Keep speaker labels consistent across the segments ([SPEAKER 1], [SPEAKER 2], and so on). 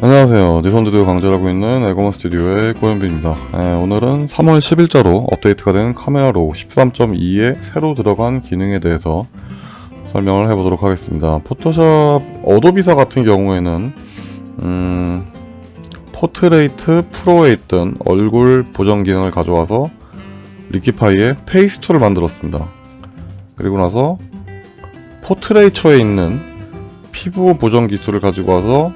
[SPEAKER 1] 안녕하세요. 니선드디오 강좌하고 있는 에고먼 스튜디오의 고현빈입니다. 네, 오늘은 3월 10일자로 업데이트가 된 Camera Raw 13.2에 새로 들어간 기능에 대해서 설명을 해보도록 하겠습니다. 포토샵 어도비사 같은 경우에는 음, Portrait Pro에 있던 얼굴 보정 기능을 가져와서 Liquify에 Face Tool을 만들었습니다. 그리고 나서 포트레이처에 있는 피부 보정 기술을 가지고 와서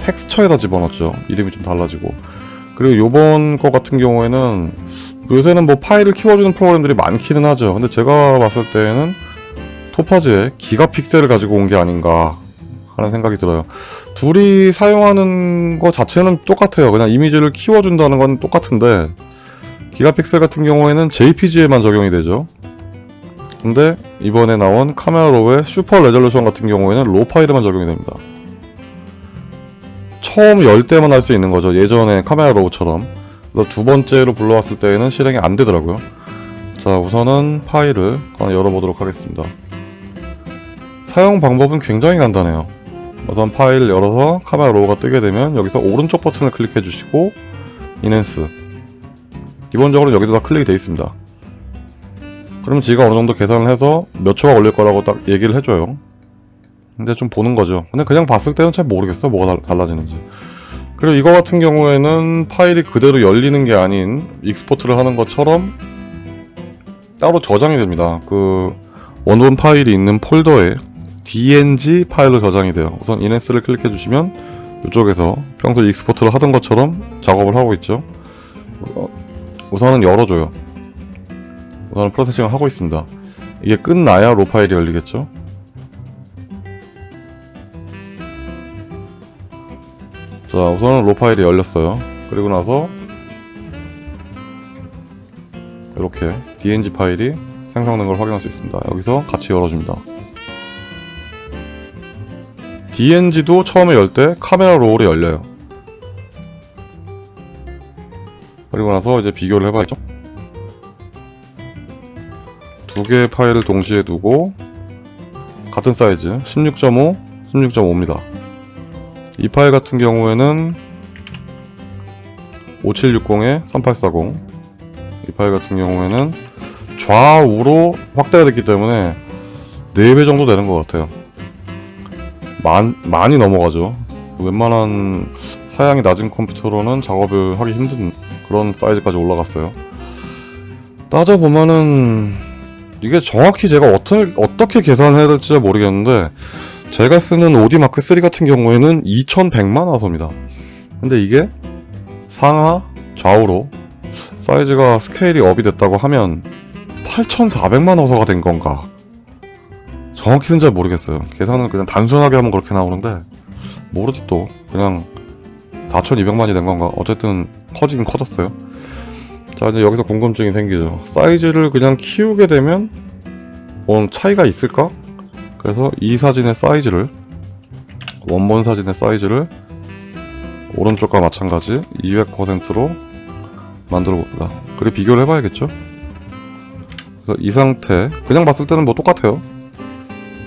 [SPEAKER 1] 텍스처에다 집어넣었죠. 이름이 좀 달라지고. 그리고 요번 거 같은 경우에는 요새는 뭐 파일을 키워주는 프로그램들이 많기는 하죠. 근데 제가 봤을 때는 토파즈의 기가 픽셀을 가지고 온 게 아닌가 하는 생각이 들어요. 둘이 사용하는 거 자체는 똑같아요. 그냥 이미지를 키워준다는 건 똑같은데 기가 픽셀 같은 경우에는 JPG에만 적용이 되죠. 근데 이번에 나온 Camera Raw의 super resolution 같은 경우에는 raw 파일에만 적용이 됩니다. 처음 열 때만 할 수 있는 거죠. 예전에 Camera Raw처럼. 그래서 두 번째로 불러왔을 때에는 실행이 안 되더라고요. 자, 우선은 파일을 열어보도록 하겠습니다. 사용 방법은 굉장히 간단해요. 우선 파일 열어서 Camera Raw가 뜨게 되면 여기서 오른쪽 버튼을 클릭해 주시고 enhance 기본적으로 여기도 다 클릭이 되어 있습니다. 그러면 지가 어느 정도 계산을 해서 몇 초가 걸릴 거라고 딱 얘기를 해줘요. 근데 좀 보는 거죠. 근데 그냥 봤을 때는 잘 모르겠어. 뭐가 달라지는지. 그리고 이거 같은 경우에는 파일이 그대로 열리는 게 아닌 export를 하는 것처럼 따로 저장이 됩니다. 그 원본 파일이 있는 폴더에 DNG 파일로 저장이 돼요. 우선 enhance를 클릭해 주시면 이쪽에서 평소 export를 하던 것처럼 작업을 하고 있죠. 어, 우선은 열어줘요. 우선은 프로세싱을 하고 있습니다. 이게 끝나야 로 파일이 열리겠죠. 자 우선은 로 파일이 열렸어요. 그리고 나서 이렇게 dng 파일이 생성된 걸 확인할 수 있습니다. 여기서 같이 열어줍니다. Dng도 처음에 열 때 카메라 롤이 열려요. 그리고 나서 이제 비교를 해봐야죠. 두 개의 파일을 동시에 두고 같은 사이즈 16.5 16.5입니다 이 파일 같은 경우에는 5760에 3840. 이 파일 같은 경우에는 좌우로 확대가 됐기 때문에 4배 정도 되는 것 같아요. 많, 많이 넘어가죠. 웬만한 사양이 낮은 컴퓨터로는 작업을 하기 힘든 그런 사이즈까지 올라갔어요. 따져보면은 이게 정확히 제가 어떻게, 어떻게 계산해야 될지 모르겠는데 제가 쓰는 오디 마크 3 같은 경우에는 2100만 화 소입니다. 근데 이게 상하 좌우로 사이즈가 스케일이 업이 됐다고 하면 8400만 화 소가 된 건가? 정확히는 잘 모르겠어요. 계산은 그냥 단순하게 하면 그렇게 나오는데 모르지 또. 그냥 4200만이 된 건가? 어쨌든 커지긴 커졌어요. 자 이제 여기서 궁금증이 생기죠. 사이즈를 그냥 키우게 되면 뭐 차이가 있을까? 그래서 이 사진의 사이즈를 원본 사진의 사이즈를 오른쪽과 마찬가지 200%로 만들어 봅니다. 그리고 비교를 해봐야겠죠? 그래서 이 상태 그냥 봤을 때는 뭐 똑같아요.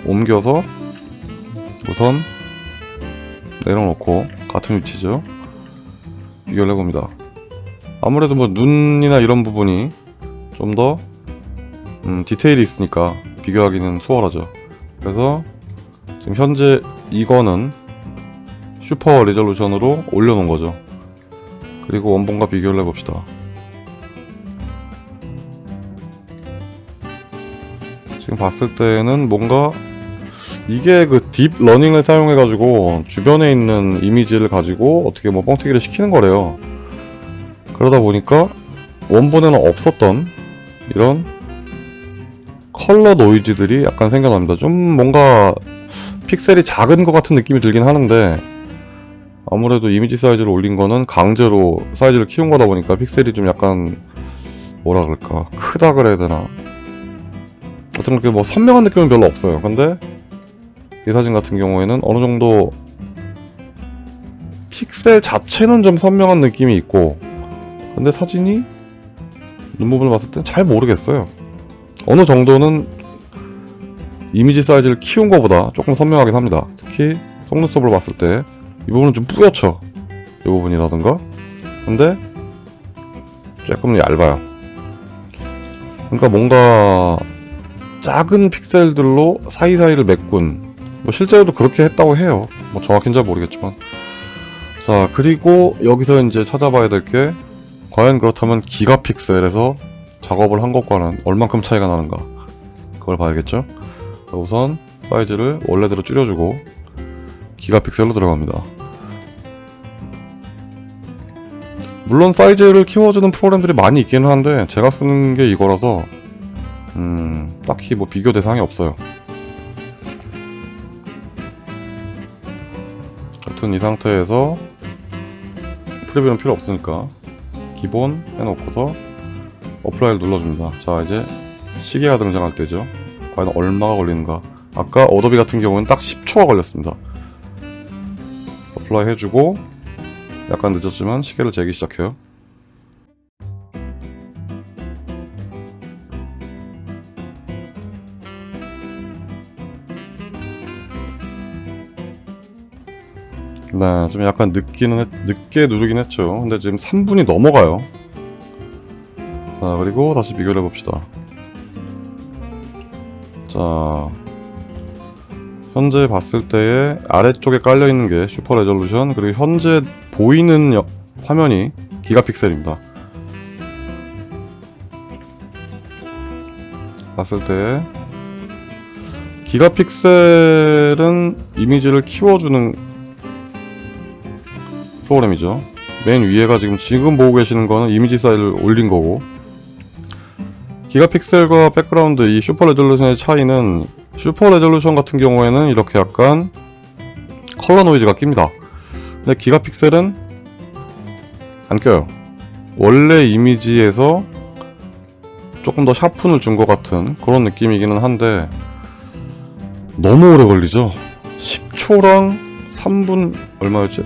[SPEAKER 1] 옮겨서 우선 내려놓고 같은 위치죠? 비교를 해봅니다. 아무래도 뭐 눈이나 이런 부분이 좀더 음, 디테일이 있으니까 비교하기는 수월하죠 그래서 지금 현재 이거는 슈퍼 리졸루션으로 올려놓은 거죠. 그리고 원본과 비교를 해봅시다. 지금 봤을 때는 뭔가 이게 그 deep learning을 사용해 가지고 주변에 있는 이미지를 가지고 어떻게 뭐 뻥튀기를 시키는 거래요. 그러다 보니까 원본에는 없었던 이런 컬러 노이즈들이 약간 생겨납니다. 좀 뭔가 픽셀이 작은 것 같은 느낌이 들긴 하는데 아무래도 이미지 사이즈를 올린 거는 강제로 사이즈를 키운 거다 보니까 픽셀이 좀 약간 뭐라 그럴까 크다 그래야 되나 어떤 그렇게 뭐 선명한 느낌은 별로 없어요. 근데 이 사진 같은 경우에는 어느 정도 픽셀 자체는 좀 선명한 느낌이 있고 근데 사진이 눈 부분을 봤을 땐 잘 모르겠어요. 어느 정도는 이미지 사이즈를 키운 것보다 조금 선명하긴 합니다. 특히 속눈썹을 봤을 때 이 부분은 좀 뿌옇죠? 이 부분이라든가? 근데 조금 얇아요. 그러니까 뭔가 작은 픽셀들로 사이사이를 메꾼 뭐 실제로도 그렇게 했다고 해요. 뭐 정확히는 잘 모르겠지만. 자 그리고 여기서 이제 찾아봐야 될 게 과연 그렇다면 기가픽셀에서 작업을 한 것과는 얼만큼 차이가 나는가. 그걸 봐야겠죠? 자, 우선 사이즈를 원래대로 줄여주고 기가픽셀로 들어갑니다. 물론 사이즈를 키워주는 프로그램들이 많이 있기는 한데 제가 쓰는 게 이거라서 음 딱히 뭐 비교 대상이 없어요. 여튼 이 상태에서 프리뷰는 필요 없으니까 기본 해놓고서 apply를 눌러줍니다. 자 이제 시계가 등장할 때죠. 과연 얼마가 걸리는가? 아까 Adobe 같은 경우는 딱 10초가 걸렸습니다. apply 해주고 약간 늦었지만 시계를 재기 시작해요. 네, 좀 약간 늦기는 했, 늦게 누르긴 했죠. 근데 지금 3분이 넘어가요. 자, 그리고 다시 비교를 해봅시다. 자, 현재 봤을 때의 아래쪽에 깔려있는 게 슈퍼 레졸루션, 그리고 현재 보이는 여- 화면이 기가픽셀입니다. 봤을 때 기가픽셀은 이미지를 키워주는 프로그램이죠. 맨 위에가 지금 지금 보고 계시는 거는 이미지 사이즈를 올린 거고 Gigapixel과 background 이 super resolution의 차이는 super resolution 같은 경우에는 이렇게 약간 컬러 노이즈가 낍니다. 근데 Gigapixel은 안 껴요. 원래 이미지에서 조금 더 sharpen을 준 것 같은 그런 느낌이기는 한데 너무 오래 걸리죠. 10초랑 3분 얼마였지?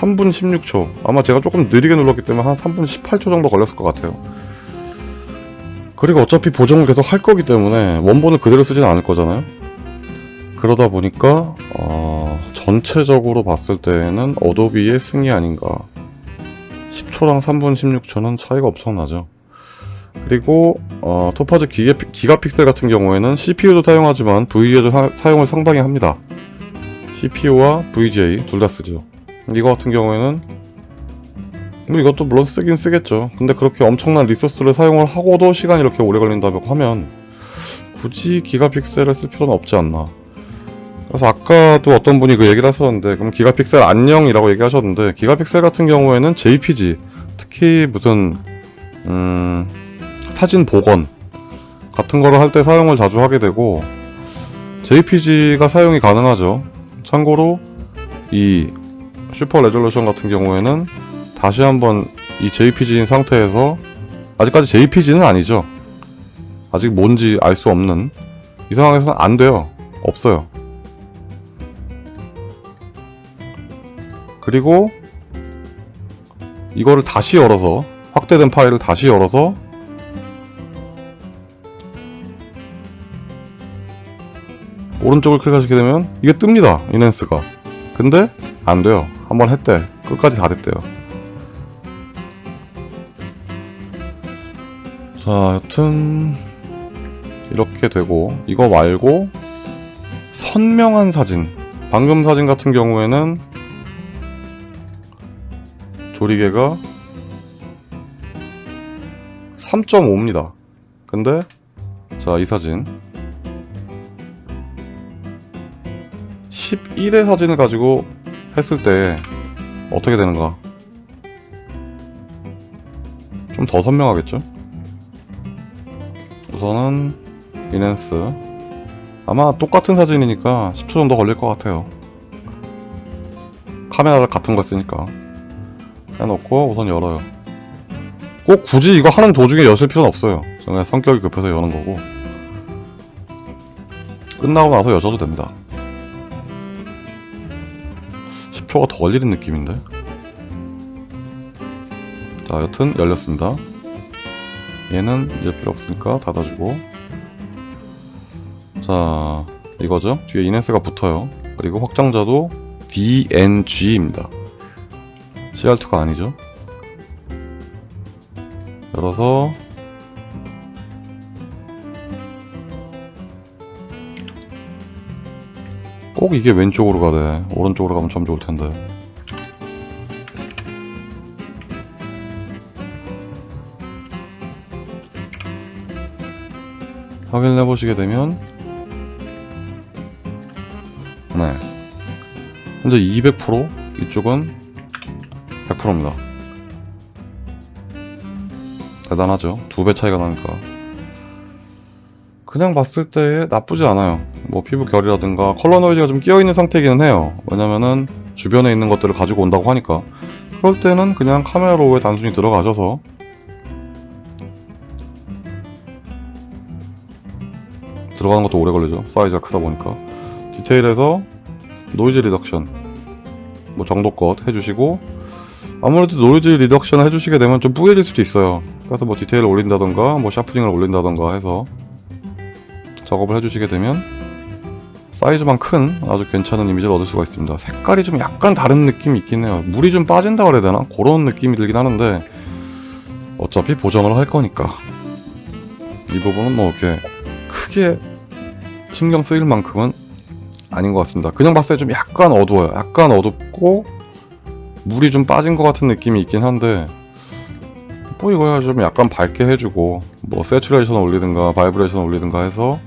[SPEAKER 1] 3분 16초 아마 제가 조금 느리게 눌렀기 때문에 한 3분 18초 정도 걸렸을 것 같아요 그리고 어차피 보정을 계속 할 거기 때문에 원본을 그대로 쓰진 않을 거잖아요. 그러다 보니까 어, 전체적으로 봤을 때는 어도비의 승리 아닌가. 10초랑 3분 16초는 차이가 엄청나죠. 그리고 어, 토파즈 기가, 기가픽셀 같은 경우에는 CPU도 사용하지만 VGA도 사, 사용을 상당히 합니다. CPU와 VGA 둘 다 쓰죠. 이거 같은 경우에는 뭐 이것도 물론 쓰긴 쓰겠죠. 근데 그렇게 엄청난 리소스를 사용을 하고도 시간이 이렇게 오래 걸린다고 하면 굳이 기가픽셀을 쓸 필요는 없지 않나. 그래서 아까도 어떤 분이 그 얘기를 하셨는데 그럼 기가픽셀 안녕이라고 얘기하셨는데 기가픽셀 같은 경우에는 JPG 특히 무슨 음, 사진 복원 같은 거를 할 때 사용을 자주 하게 되고 JPG가 사용이 가능하죠. 참고로 이 super resolution 같은 경우에는 다시 한번 이 JPG인 상태에서 아직까지 JPG는 아니죠. 아직 뭔지 알 수 없는 이 상황에서는 안 돼요. 없어요. 그리고 이거를 다시 열어서 확대된 파일을 다시 열어서 오른쪽을 클릭하시게 되면 이게 뜹니다. 이넨스가. 근데 안 돼요. 한번 했대. 끝까지 다 됐대요. 자, 여튼 이렇게 되고 이거 말고 선명한 사진 방금 사진 같은 경우에는 조리개가 3.5입니다. 근데 자, 이 사진 11의 사진을 가지고 했을 때 어떻게 되는가 좀 더 선명하겠죠? 우선은 이넨스. 아마 똑같은 사진이니까 10초 정도 걸릴 것 같아요. 카메라 같은 거 쓰니까. 해놓고 우선 열어요. 꼭 굳이 이거 하는 도중에 여실 필요는 없어요. 그냥 성격이 급해서 여는 거고. 끝나고 나서 여셔도 됩니다. 10초가 더 걸리는 느낌인데? 자 여튼 열렸습니다 얘는 이제 필요 없으니까 닫아주고 자 이거죠 뒤에 이넨스가 붙어요 그리고 확장자도 DNG입니다. CR2가 아니죠. 열어서 꼭 이게 왼쪽으로 가대. 오른쪽으로 가면 참 좋을 텐데. 확인해 보시게 되면 네. 현재 200% 이쪽은 100%입니다. 대단하죠? 두 배 차이가 나니까. 그냥 봤을 때 나쁘지 않아요. 뭐 피부 결이라든가 컬러 노이즈가 좀 끼어있는 상태이기는 해요. 왜냐면은 주변에 있는 것들을 가지고 온다고 하니까. 그럴 때는 그냥 카메라 로우에 단순히 들어가셔서 들어가는 것도 오래 걸리죠. 사이즈가 크다 보니까. 디테일에서 noise reduction. 뭐 정도껏 해주시고 아무래도 noise reduction 해주시게 되면 좀 뿌얘질 수도 있어요. 그래서 뭐 디테일을 올린다던가 뭐 sharpening을 올린다던가 해서 작업을 해주시게 되면 사이즈만 큰 아주 괜찮은 이미지를 얻을 수가 있습니다. 색깔이 좀 약간 다른 느낌이 있긴 해요. 물이 좀 빠진다 그래야 되나? 그런 느낌이 들긴 하는데 어차피 보정을 할 거니까. 이 부분은 뭐 이렇게 크게 신경 쓰일 만큼은 아닌 것 같습니다. 그냥 봤을 때 좀 약간 어두워요. 약간 어둡고 물이 좀 빠진 것 같은 느낌이 있긴 한데 뭐 이거야 좀 약간 밝게 해주고 뭐 saturation 올리든가 vibration 올리든가 해서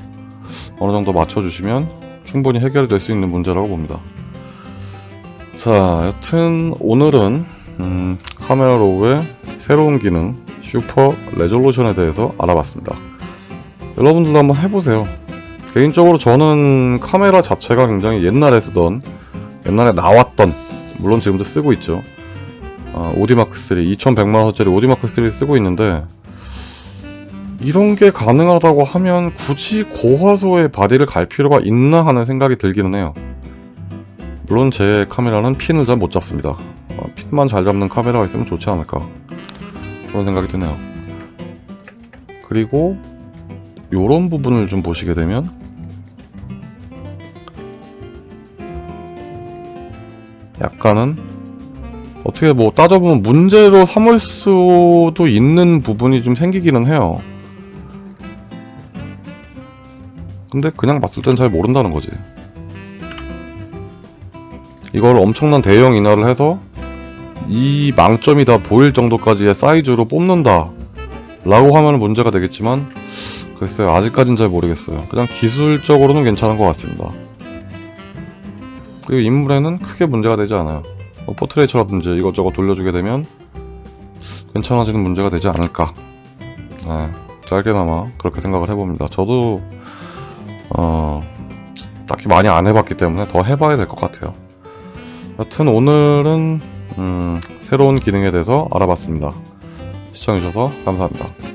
[SPEAKER 1] 어느 정도 맞춰주시면 충분히 해결이 될수 있는 문제라고 봅니다. 자 여튼 오늘은 음, Camera Raw의 새로운 기능 super resolution에 대해서 알아봤습니다. 여러분들도 한번 해보세요. 개인적으로 저는 카메라 자체가 굉장히 옛날에 쓰던 옛날에 나왔던 물론 지금도 쓰고 있죠. 어, 오디마크3 2100만원짜리 오디마크3 쓰고 있는데 이런 게 가능하다고 하면 굳이 고화소의 바디를 갈 필요가 있나 하는 생각이 들기는 해요. 물론 제 카메라는 핀을 잘 못 잡습니다. 어, 핀만 잘 잡는 카메라가 있으면 좋지 않을까. 그런 생각이 드네요. 그리고 요런 부분을 좀 보시게 되면 약간은 어떻게 뭐 따져보면 문제로 삼을 수도 있는 부분이 좀 생기기는 해요. 근데 그냥 봤을 땐 잘 모른다는 거지. 이걸 엄청난 대형 인화를 해서 이 망점이 다 보일 정도까지의 사이즈로 뽑는다 라고 하면 문제가 되겠지만 글쎄요 아직까진 잘 모르겠어요. 그냥 기술적으로는 괜찮은 것 같습니다. 그리고 인물에는 크게 문제가 되지 않아요. 뭐 포트레이처라든지 이것저것 돌려주게 되면 괜찮아지는 문제가 되지 않을까. 네, 짧게나마 그렇게 생각을 해봅니다. 저도 어, 딱히 많이 안 해봤기 때문에 더 해봐야 될 것 같아요. 여튼 오늘은 음, 새로운 기능에 대해서 알아봤습니다. 시청해주셔서 감사합니다